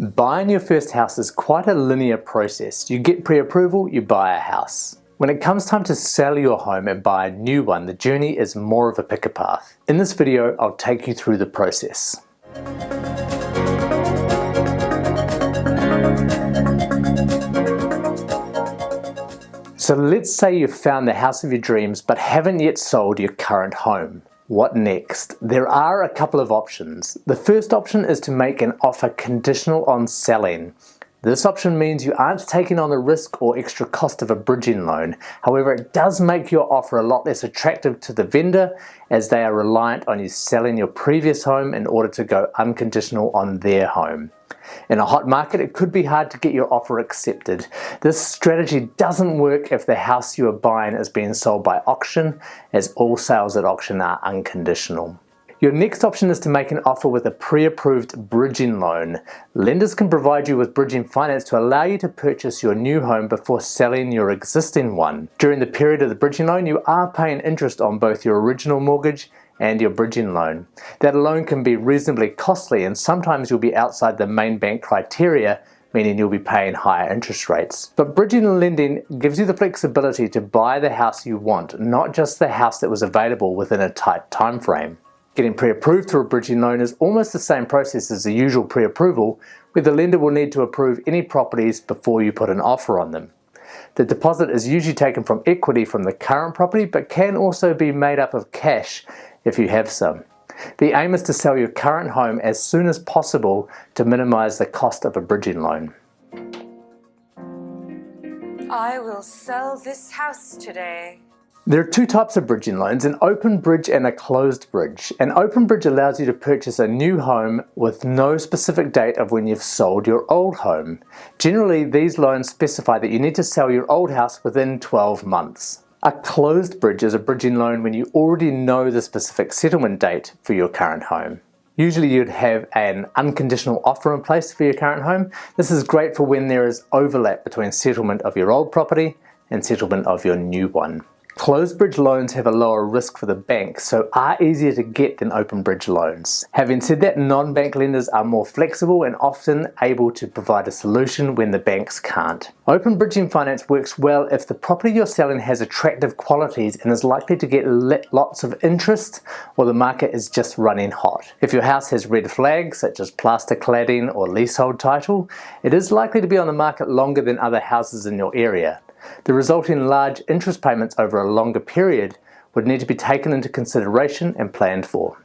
Buying your first house is quite a linear process. You get pre-approval, you buy a house. When it comes time to sell your home and buy a new one, the journey is more of a picker path. In this video, I'll take you through the process. So let's say you've found the house of your dreams but haven't yet sold your current home. What next? There are a couple of options. The first option is to make an offer conditional on selling. This option means you aren't taking on the risk or extra cost of a bridging loan. However, it does make your offer a lot less attractive to the vendor as they are reliant on you selling your previous home in order to go unconditional on their home. In a hot market, it could be hard to get your offer accepted. This strategy doesn't work if the house you are buying is being sold by auction, as all sales at auction are unconditional. Your next option is to make an offer with a pre-approved bridging loan. Lenders can provide you with bridging finance to allow you to purchase your new home before selling your existing one. During the period of the bridging loan, you are paying interest on both your original mortgage and your bridging loan. That loan can be reasonably costly and sometimes you'll be outside the main bank criteria meaning you'll be paying higher interest rates. But bridging and lending gives you the flexibility to buy the house you want, not just the house that was available within a tight time frame. Getting pre-approved through a bridging loan is almost the same process as the usual pre-approval, where the lender will need to approve any properties before you put an offer on them. The deposit is usually taken from equity from the current property, but can also be made up of cash if you have some. The aim is to sell your current home as soon as possible to minimize the cost of a bridging loan. I will sell this house today. There are two types of bridging loans, an open bridge and a closed bridge. An open bridge allows you to purchase a new home with no specific date of when you've sold your old home. Generally, these loans specify that you need to sell your old house within 12 months. A closed bridge is a bridging loan when you already know the specific settlement date for your current home. Usually you'd have an unconditional offer in place for your current home. This is great for when there is overlap between settlement of your old property and settlement of your new one. Closed bridge loans have a lower risk for the bank, so are easier to get than open bridge loans. Having said that, non-bank lenders are more flexible and often able to provide a solution when the banks can't. Open bridging finance works well if the property you're selling has attractive qualities and is likely to get lots of interest or the market is just running hot. If your house has red flags such as plaster cladding or leasehold title, it is likely to be on the market longer than other houses in your area. The resulting large interest payments over a longer period would need to be taken into consideration and planned for.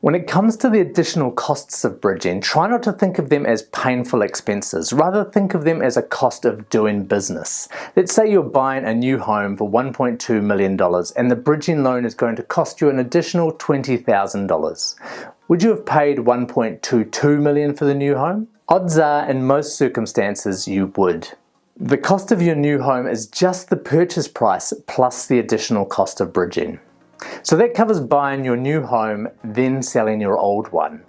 When it comes to the additional costs of bridging, try not to think of them as painful expenses, rather think of them as a cost of doing business. Let's say you're buying a new home for $1.2 million and the bridging loan is going to cost you an additional $20,000. Would you have paid 1.22 million for the new home? Odds are in most circumstances you would. The cost of your new home is just the purchase price plus the additional cost of bridging. So that covers buying your new home, then selling your old one.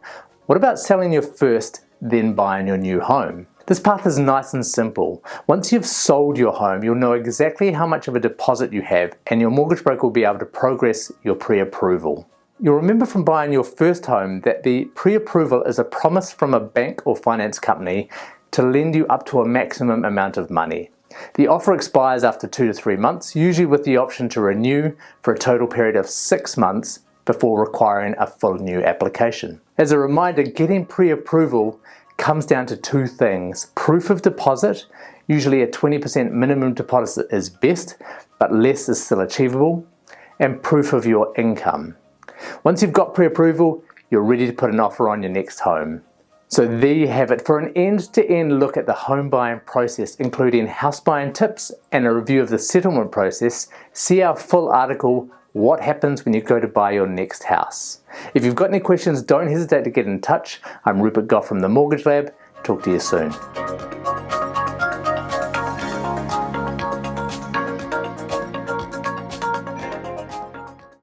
What about selling your first, then buying your new home? This path is nice and simple. Once you've sold your home, you'll know exactly how much of a deposit you have and your mortgage broker will be able to progress your pre-approval. You'll remember from buying your first home that the pre-approval is a promise from a bank or finance company to lend you up to a maximum amount of money. The offer expires after two to three months, usually with the option to renew for a total period of six months before requiring a full new application. As a reminder, getting pre-approval comes down to two things. Proof of deposit, usually a 20% minimum deposit is best, but less is still achievable, and proof of your income. Once you've got pre-approval, you're ready to put an offer on your next home. So there you have it for an end-to-end -end look at the home buying process, including house buying tips and a review of the settlement process. See our full article, What Happens When You Go to Buy Your Next House. If you've got any questions, don't hesitate to get in touch. I'm Rupert Gough from The Mortgage Lab. Talk to you soon.